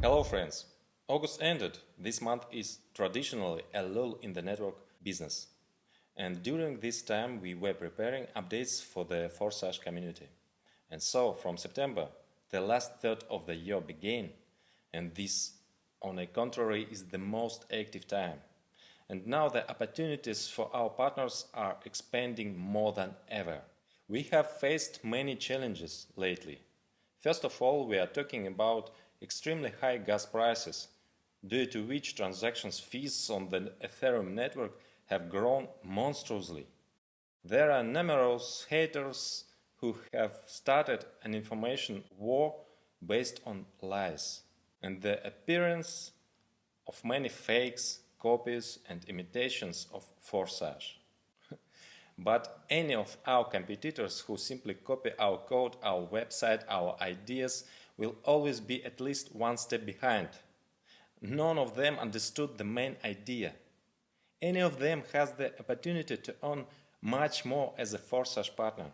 Hello friends! August ended. This month is traditionally a lull in the network business. And during this time we were preparing updates for the Forsage community. And so from September, the last third of the year began, and this, on the contrary, is the most active time. And now the opportunities for our partners are expanding more than ever. We have faced many challenges lately. First of all, we are talking about extremely high gas prices, due to which transactions fees on the Ethereum network have grown monstrously. There are numerous haters who have started an information war based on lies and the appearance of many fakes, copies and imitations of Forsage. but any of our competitors who simply copy our code, our website, our ideas will always be at least one step behind. None of them understood the main idea. Any of them has the opportunity to earn much more as a Forsage partner.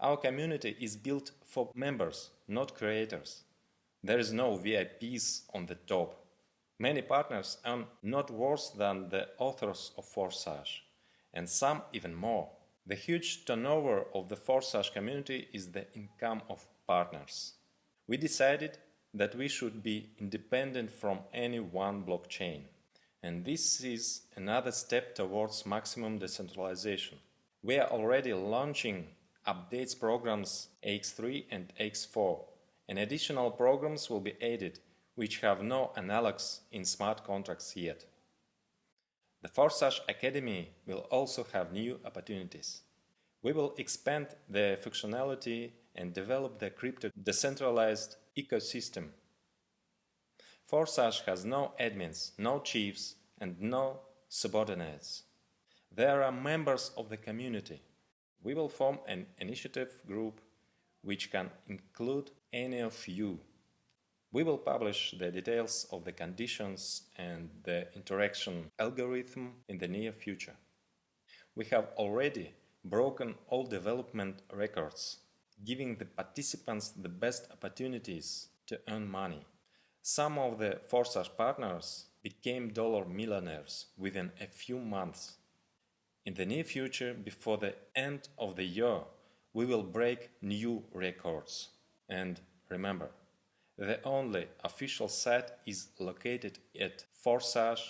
Our community is built for members, not creators. There is no VIPs on the top. Many partners earn not worse than the authors of Forsage, and some even more. The huge turnover of the Forsage community is the income of partners. We decided that we should be independent from any one blockchain. And this is another step towards maximum decentralization. We are already launching updates programs AX3 and AX4, and additional programs will be added which have no analogs in smart contracts yet. The Forsage Academy will also have new opportunities. We will expand the functionality and develop the crypto decentralized ecosystem. Forsage has no admins, no chiefs and no subordinates. There are members of the community. We will form an initiative group which can include any of you. We will publish the details of the conditions and the interaction algorithm in the near future. We have already broken all development records, giving the participants the best opportunities to earn money. Some of the Forsage partners became dollar millionaires within a few months. In the near future, before the end of the year, we will break new records. And remember, the only official site is located at forsage.io.